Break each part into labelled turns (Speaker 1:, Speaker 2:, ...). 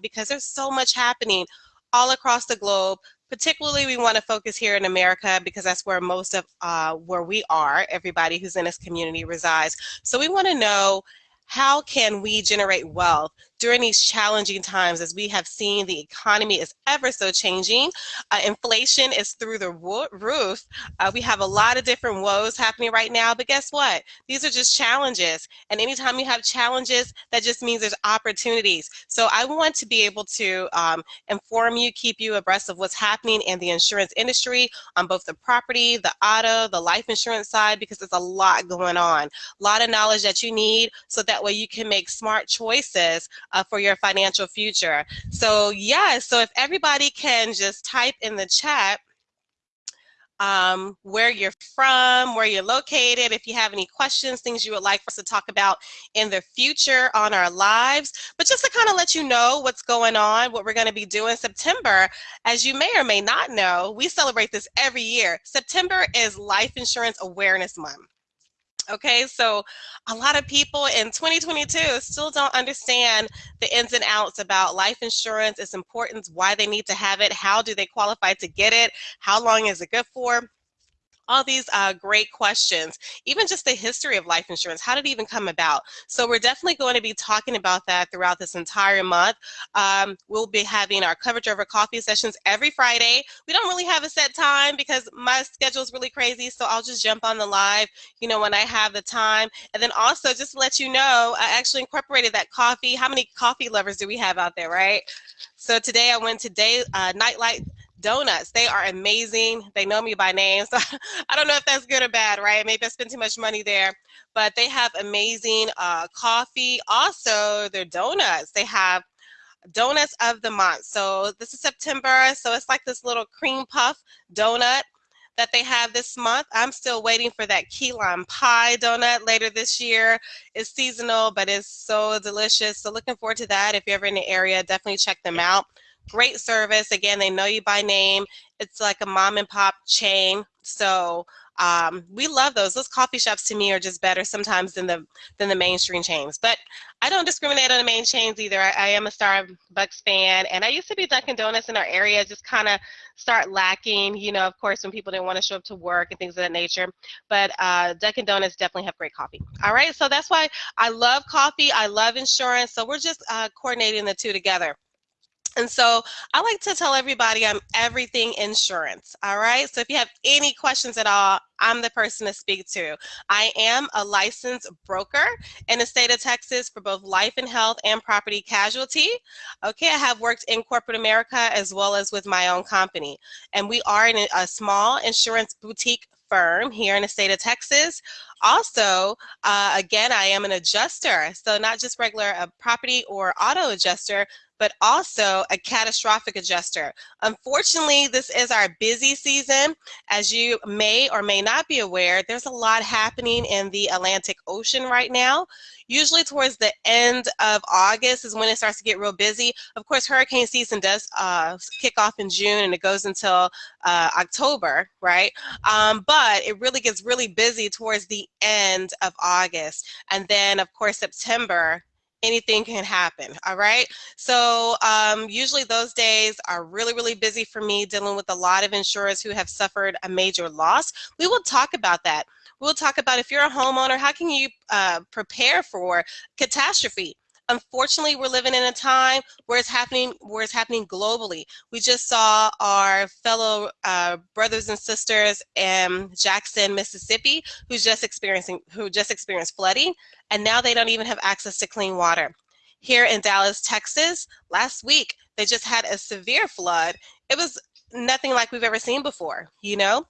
Speaker 1: because there's so much happening all across the globe. Particularly, we want to focus here in America because that's where most of uh, where we are, everybody who's in this community resides. So we want to know how can we generate wealth during these challenging times as we have seen the economy is ever so changing. Uh, inflation is through the roof. Uh, we have a lot of different woes happening right now, but guess what? These are just challenges. And anytime you have challenges, that just means there's opportunities. So I want to be able to um, inform you, keep you abreast of what's happening in the insurance industry on both the property, the auto, the life insurance side, because there's a lot going on. A lot of knowledge that you need so that way you can make smart choices uh, for your financial future. So yeah, so if everybody can just type in the chat um, where you're from, where you're located, if you have any questions, things you would like for us to talk about in the future on our lives. But just to kind of let you know what's going on, what we're going to be doing September, as you may or may not know, we celebrate this every year. September is Life Insurance Awareness Month. Okay, so a lot of people in 2022 still don't understand the ins and outs about life insurance, its importance, why they need to have it, how do they qualify to get it, how long is it good for all these uh, great questions, even just the history of life insurance. How did it even come about? So we're definitely going to be talking about that throughout this entire month. Um, we'll be having our coverage over coffee sessions every Friday. We don't really have a set time because my schedule is really crazy, so I'll just jump on the live, you know, when I have the time. And then also just to let you know, I actually incorporated that coffee. How many coffee lovers do we have out there, right? So today I went to day uh, Nightlight donuts. They are amazing. They know me by name, so I don't know if that's good or bad, right? Maybe I spent too much money there, but they have amazing uh, coffee. Also, their donuts. They have donuts of the month. So this is September, so it's like this little cream puff donut that they have this month. I'm still waiting for that key lime pie donut later this year. It's seasonal, but it's so delicious. So looking forward to that. If you're ever in the area, definitely check them out. Great service. Again, they know you by name. It's like a mom and pop chain. So um, we love those. Those coffee shops to me are just better sometimes than the than the mainstream chains. But I don't discriminate on the main chains either. I, I am a Starbucks fan, and I used to be Dunkin' Donuts in our area. Just kind of start lacking, you know. Of course, when people didn't want to show up to work and things of that nature. But uh, Dunkin' Donuts definitely have great coffee. All right, so that's why I love coffee. I love insurance. So we're just uh, coordinating the two together. And so I like to tell everybody I'm everything insurance. All right. So if you have any questions at all, I'm the person to speak to. I am a licensed broker in the state of Texas for both life and health and property casualty. Okay. I have worked in corporate America as well as with my own company. And we are in a small insurance boutique firm here in the state of Texas. Also, uh, again, I am an adjuster. So not just regular uh, property or auto adjuster, but also a catastrophic adjuster. Unfortunately, this is our busy season. As you may or may not be aware, there's a lot happening in the Atlantic Ocean right now. Usually towards the end of August is when it starts to get real busy. Of course, hurricane season does uh, kick off in June and it goes until uh, October, right? Um, but it really gets really busy towards the end of August. And then, of course, September anything can happen all right? So um, usually those days are really really busy for me dealing with a lot of insurers who have suffered a major loss. We will talk about that. We'll talk about if you're a homeowner how can you uh, prepare for catastrophe unfortunately we're living in a time where it's happening where it's happening globally. We just saw our fellow uh, brothers and sisters in jackson mississippi who's just experiencing who just experienced flooding and now they don't even have access to clean water. Here in dallas texas last week they just had a severe flood. It was nothing like we've ever seen before you know?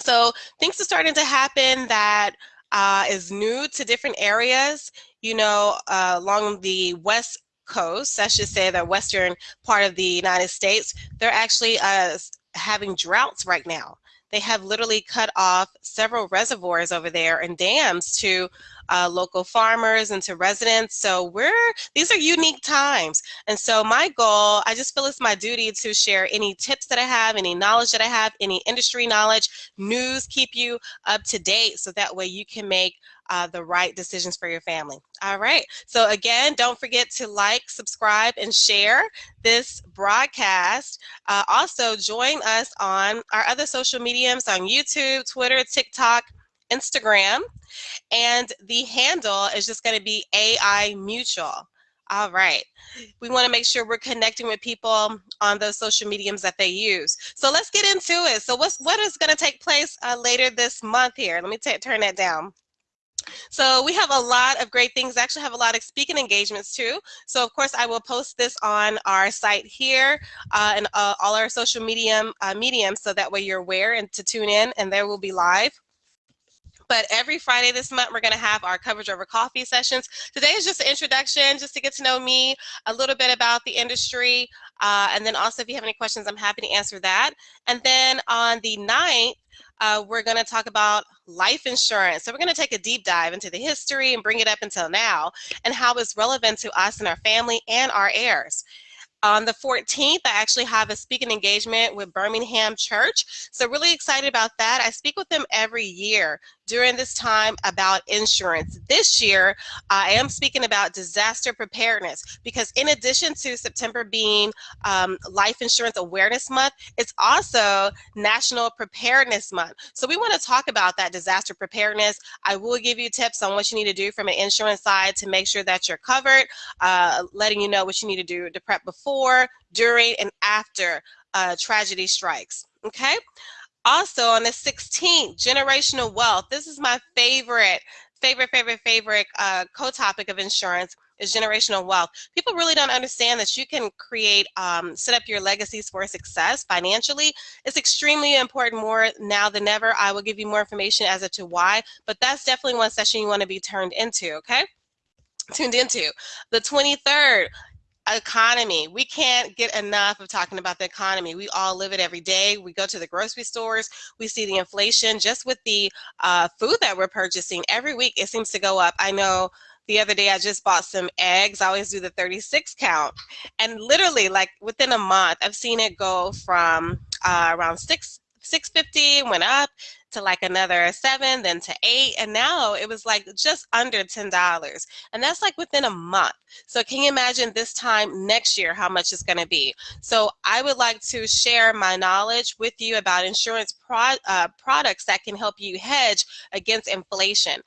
Speaker 1: So things are starting to happen that uh, is new to different areas you know, uh, along the west coast, I should say the western part of the United States, they're actually uh, having droughts right now. They have literally cut off several reservoirs over there and dams to uh, local farmers and to residents. So we're, these are unique times. And so my goal, I just feel it's my duty to share any tips that I have, any knowledge that I have, any industry knowledge, news, keep you up to date so that way you can make uh, the right decisions for your family. All right. So again, don't forget to like, subscribe, and share this broadcast. Uh, also, join us on our other social mediums on YouTube, Twitter, TikTok, Instagram. And the handle is just going to be AI Mutual. All right. We want to make sure we're connecting with people on those social mediums that they use. So let's get into it. So what's what is going to take place uh, later this month here? Let me turn that down. So we have a lot of great things. Actually have a lot of speaking engagements too. So of course I will post this on our site here uh, and uh, all our social medium uh, mediums so that way you're aware and to tune in and there will be live. But every Friday this month, we're going to have our coverage over coffee sessions. Today is just an introduction, just to get to know me, a little bit about the industry. Uh, and then also, if you have any questions, I'm happy to answer that. And then on the 9th, uh, we're going to talk about life insurance. So we're going to take a deep dive into the history and bring it up until now and how it's relevant to us and our family and our heirs. On the 14th, I actually have a speaking engagement with Birmingham Church. So really excited about that. I speak with them every year during this time about insurance. This year, I am speaking about disaster preparedness because in addition to September being um, Life Insurance Awareness Month, it's also National Preparedness Month. So we want to talk about that disaster preparedness. I will give you tips on what you need to do from an insurance side to make sure that you're covered, uh, letting you know what you need to do to prep before, during, and after uh, tragedy strikes. Okay. Also on the 16th, generational wealth. This is my favorite, favorite, favorite, favorite uh, co-topic of insurance is generational wealth. People really don't understand that you can create, um, set up your legacies for success financially. It's extremely important more now than ever. I will give you more information as to why, but that's definitely one session you want to be turned into, okay? tuned into. The 23rd, economy. We can't get enough of talking about the economy. We all live it every day. We go to the grocery stores. We see the inflation just with the uh, food that we're purchasing. Every week it seems to go up. I know the other day I just bought some eggs. I always do the 36 count. And literally like within a month, I've seen it go from uh, around six 650 went up to like another seven, then to eight, and now it was like just under $10. And that's like within a month. So can you imagine this time next year how much it's gonna be? So I would like to share my knowledge with you about insurance pro uh, products that can help you hedge against inflation.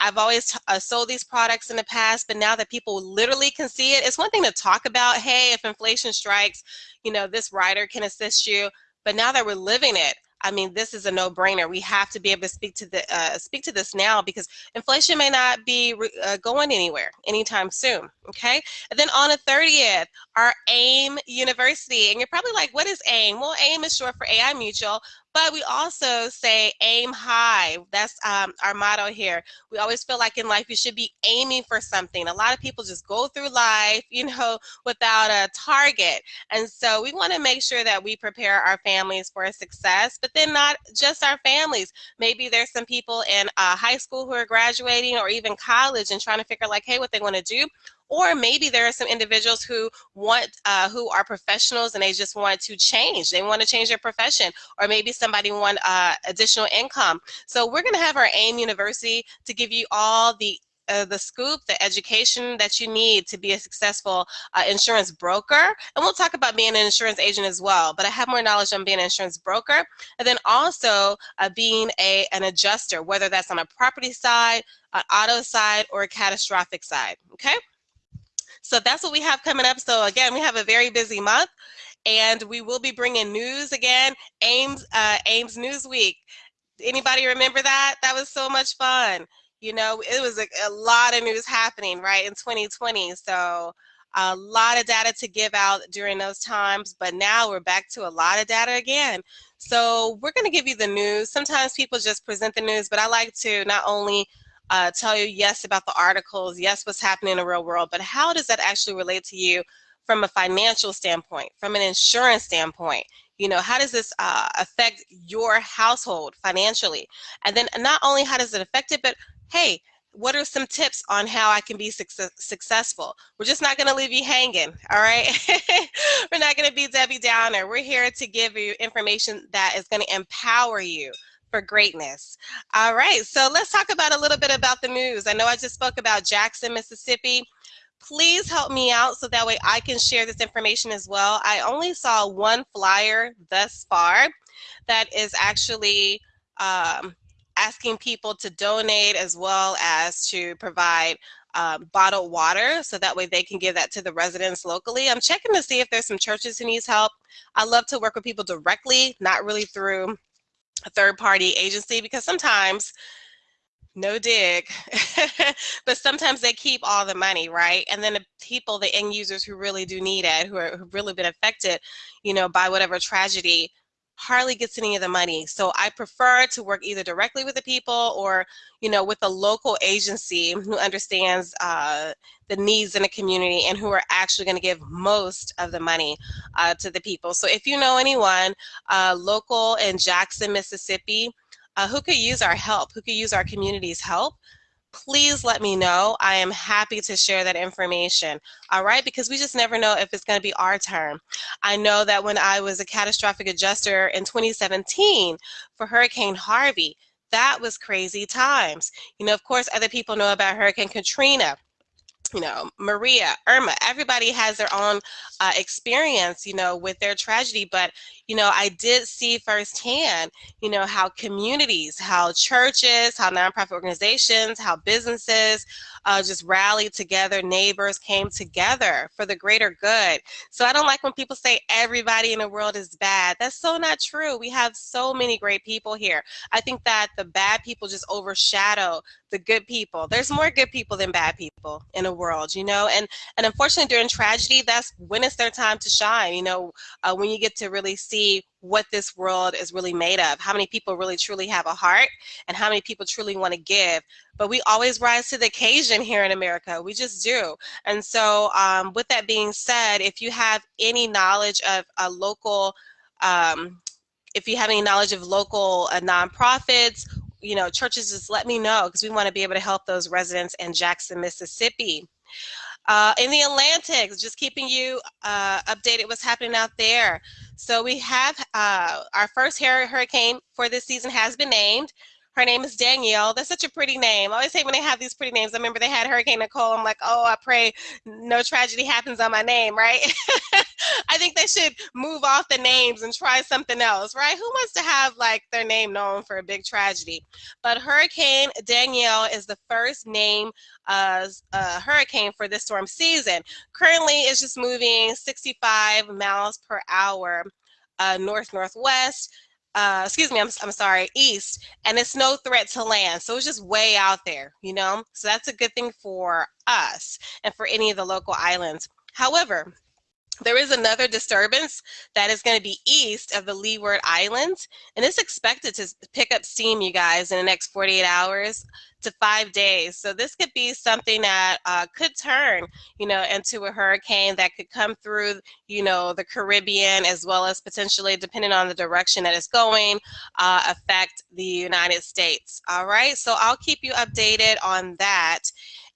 Speaker 1: I've always uh, sold these products in the past, but now that people literally can see it, it's one thing to talk about, hey, if inflation strikes, you know, this rider can assist you. But now that we're living it, I mean, this is a no-brainer. We have to be able to speak to the uh, speak to this now because inflation may not be uh, going anywhere anytime soon. Okay, and then on the 30th, our AIM University, and you're probably like, what is AIM? Well, AIM is short for AI Mutual, but we also say aim high. That's um, our motto here. We always feel like in life you should be aiming for something. A lot of people just go through life, you know, without a target. And so we want to make sure that we prepare our families for success, but then not just our families. Maybe there's some people in uh, high school who are graduating or even college and trying to figure like, hey, what they want to do or maybe there are some individuals who want uh, who are professionals and they just want to change they want to change their profession or maybe somebody want uh, additional income so we're going to have our aim university to give you all the uh, the scoop, the education that you need to be a successful uh, insurance broker. And we'll talk about being an insurance agent as well, but I have more knowledge on being an insurance broker. And then also uh, being a, an adjuster, whether that's on a property side, an auto side, or a catastrophic side, okay? So that's what we have coming up. So again, we have a very busy month and we will be bringing news again, AIM's, uh, AIM's News Week. Anybody remember that? That was so much fun. You know, it was a, a lot of news happening, right, in 2020. So a lot of data to give out during those times, but now we're back to a lot of data again. So we're gonna give you the news. Sometimes people just present the news, but I like to not only uh, tell you yes about the articles, yes what's happening in the real world, but how does that actually relate to you from a financial standpoint, from an insurance standpoint? You know, how does this uh, affect your household financially? And then not only how does it affect it, but hey, what are some tips on how I can be success successful? We're just not going to leave you hanging, all right? We're not going to be Debbie Downer. We're here to give you information that is going to empower you for greatness. All right, so let's talk about a little bit about the news. I know I just spoke about Jackson, Mississippi. Please help me out so that way I can share this information as well. I only saw one flyer thus far that is actually um, asking people to donate as well as to provide um, bottled water so that way they can give that to the residents locally. I'm checking to see if there's some churches who needs help. I love to work with people directly, not really through a third party agency because sometimes no dig but sometimes they keep all the money right? And then the people the end users who really do need it who are who've really been affected you know by whatever tragedy hardly gets any of the money. So I prefer to work either directly with the people or, you know, with a local agency who understands uh, the needs in the community and who are actually going to give most of the money uh, to the people. So if you know anyone uh, local in Jackson, Mississippi, uh, who could use our help, who could use our community's help, please let me know. I am happy to share that information, all right? Because we just never know if it's gonna be our turn. I know that when I was a catastrophic adjuster in 2017 for Hurricane Harvey, that was crazy times. You know, of course, other people know about Hurricane Katrina you know, Maria, Irma, everybody has their own uh, experience, you know, with their tragedy. But, you know, I did see firsthand, you know, how communities, how churches, how nonprofit organizations, how businesses uh, just rallied together, neighbors came together for the greater good. So I don't like when people say everybody in the world is bad. That's so not true. We have so many great people here. I think that the bad people just overshadow the good people. There's more good people than bad people in the world, you know, and and unfortunately during tragedy, that's when it's their time to shine. You know, uh, when you get to really see what this world is really made of, how many people really truly have a heart, and how many people truly want to give. But we always rise to the occasion here in America. We just do. And so, um, with that being said, if you have any knowledge of a local um, if you have any knowledge of local uh, nonprofits you know, churches, just let me know because we want to be able to help those residents in Jackson, Mississippi. Uh, in the Atlantic, just keeping you uh, updated what's happening out there. So we have uh, our first hurricane for this season has been named. Her name is Danielle. That's such a pretty name. I always say when they have these pretty names, I remember they had Hurricane Nicole. I'm like, oh, I pray no tragedy happens on my name, right? I think they should move off the names and try something else, right? Who wants to have like their name known for a big tragedy? But Hurricane Danielle is the first name uh, uh, hurricane for this storm season. Currently, it's just moving 65 miles per hour uh, north northwest uh, excuse me, I'm, I'm sorry, east, and it's no threat to land. So it's just way out there, you know? So that's a good thing for us and for any of the local islands. However, there is another disturbance that is going to be east of the Leeward Islands, and it's expected to pick up steam, you guys, in the next 48 hours to five days. So this could be something that uh, could turn, you know, into a hurricane that could come through, you know, the Caribbean as well as potentially, depending on the direction that it's going, uh, affect the United States. All right, so I'll keep you updated on that.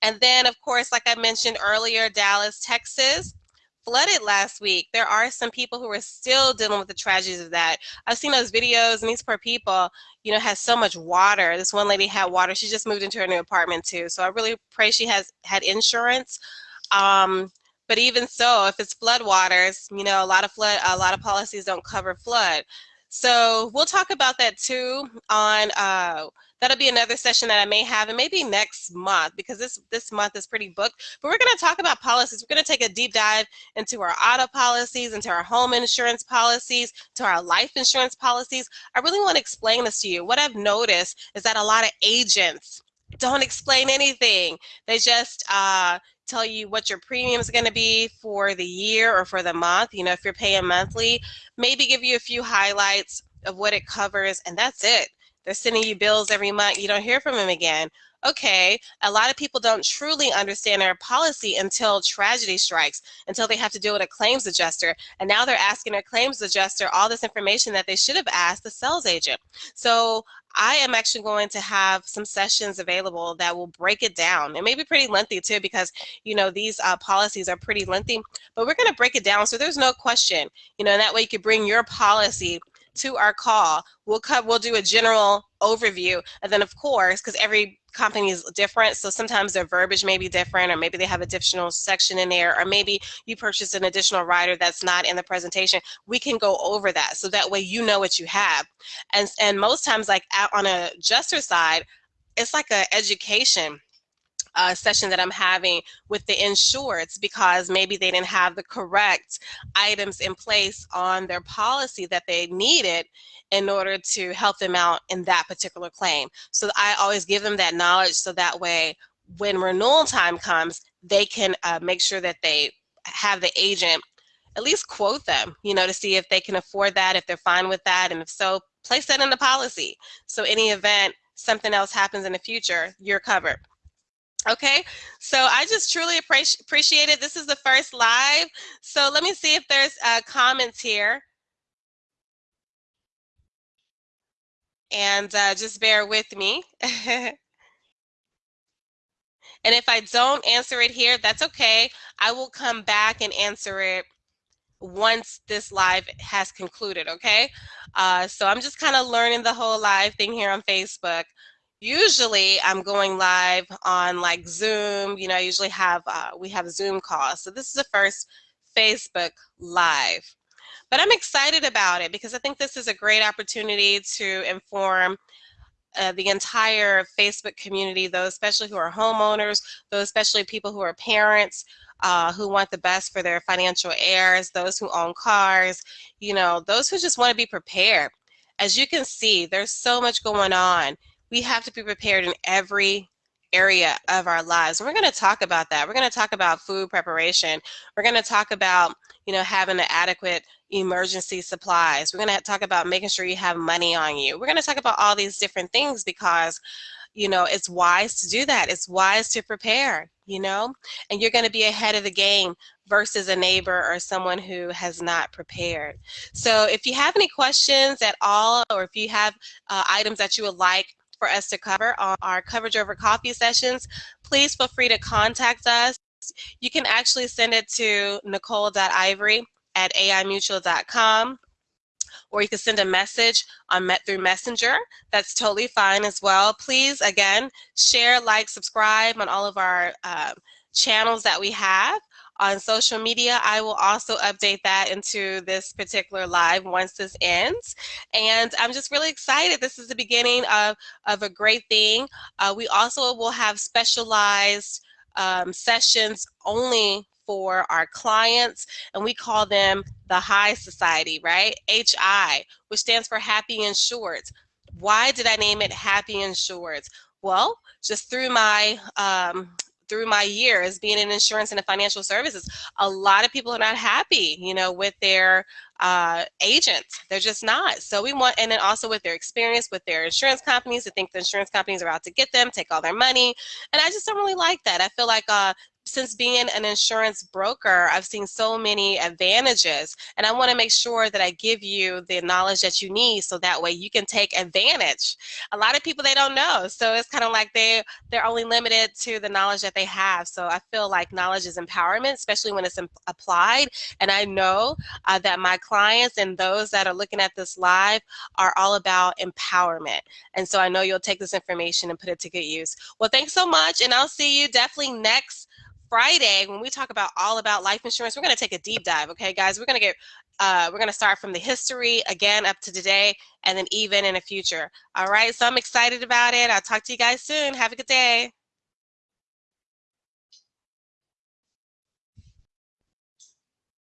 Speaker 1: And then, of course, like I mentioned earlier, Dallas, Texas, flooded last week. There are some people who are still dealing with the tragedies of that. I've seen those videos and these poor people, you know, has so much water. This one lady had water. She just moved into her new apartment too. So I really pray she has had insurance. Um, but even so, if it's flood waters, you know, a lot of flood, a lot of policies don't cover flood. So we'll talk about that too on uh, that'll be another session that I may have and maybe next month because this this month is pretty booked. But we're going to talk about policies. We're going to take a deep dive into our auto policies, into our home insurance policies, to our life insurance policies. I really want to explain this to you. What I've noticed is that a lot of agents don't explain anything. They just uh, tell you what your premium is going to be for the year or for the month. You know, if you're paying monthly, maybe give you a few highlights of what it covers, and that's it. They're sending you bills every month. You don't hear from them again. Okay, a lot of people don't truly understand their policy until tragedy strikes, until they have to deal with a claims adjuster. And now they're asking their claims adjuster all this information that they should have asked the sales agent. So I am actually going to have some sessions available that will break it down. It may be pretty lengthy too because, you know, these uh, policies are pretty lengthy, but we're going to break it down so there's no question, you know, and that way you could bring your policy to our call. We'll, cut, we'll do a general overview. And then, of course, because every company is different, so sometimes their verbiage may be different, or maybe they have additional section in there, or maybe you purchased an additional rider that's not in the presentation. We can go over that, so that way you know what you have. And, and most times, like on a adjuster side, it's like an education uh, session that I'm having with the insureds because maybe they didn't have the correct items in place on their policy that they needed in order to help them out in that particular claim. So I always give them that knowledge so that way when renewal time comes, they can uh, make sure that they have the agent at least quote them, you know, to see if they can afford that, if they're fine with that, and if so, place that in the policy. So any event, something else happens in the future, you're covered. Okay, so I just truly appreciate it. This is the first live. So let me see if there's uh, comments here. And uh, just bear with me. and if I don't answer it here, that's okay. I will come back and answer it once this live has concluded, okay? Uh, so I'm just kind of learning the whole live thing here on Facebook usually I'm going live on like Zoom. You know, I usually have, uh, we have Zoom calls. So this is the first Facebook Live. But I'm excited about it because I think this is a great opportunity to inform uh, the entire Facebook community, those especially who are homeowners, those especially people who are parents, uh, who want the best for their financial heirs, those who own cars, you know, those who just want to be prepared. As you can see, there's so much going on we have to be prepared in every area of our lives. We're going to talk about that. We're going to talk about food preparation. We're going to talk about, you know, having adequate emergency supplies. We're going to talk about making sure you have money on you. We're going to talk about all these different things because, you know, it's wise to do that. It's wise to prepare, you know, and you're going to be ahead of the game versus a neighbor or someone who has not prepared. So if you have any questions at all, or if you have uh, items that you would like for us to cover on our coverage over coffee sessions, please feel free to contact us. You can actually send it to nicole.ivory at aimutual.com or you can send a message on Met through Messenger. That's totally fine as well. Please, again, share, like, subscribe on all of our uh, channels that we have on social media. I will also update that into this particular live once this ends. And I'm just really excited. This is the beginning of, of a great thing. Uh, we also will have specialized um, sessions only for our clients and we call them the high society right hi which stands for happy insureds why did i name it happy insureds well just through my um, through my years being in insurance and financial services, a lot of people are not happy, you know, with their uh, agents. They're just not. So we want, and then also with their experience with their insurance companies, to think the insurance companies are out to get them, take all their money. And I just don't really like that. I feel like uh, since being an insurance broker, I've seen so many advantages and I wanna make sure that I give you the knowledge that you need so that way you can take advantage. A lot of people, they don't know. So it's kind of like they, they're only limited to the knowledge that they have. So I feel like knowledge is empowerment, especially when it's applied. And I know uh, that my clients and those that are looking at this live are all about empowerment. And so I know you'll take this information and put it to good use. Well, thanks so much. And I'll see you definitely next Friday, when we talk about all about life insurance, we're going to take a deep dive. Okay, guys, we're going to get, uh, we're going to start from the history again up to today, and then even in the future. All right, so I'm excited about it. I'll talk to you guys soon. Have a good day.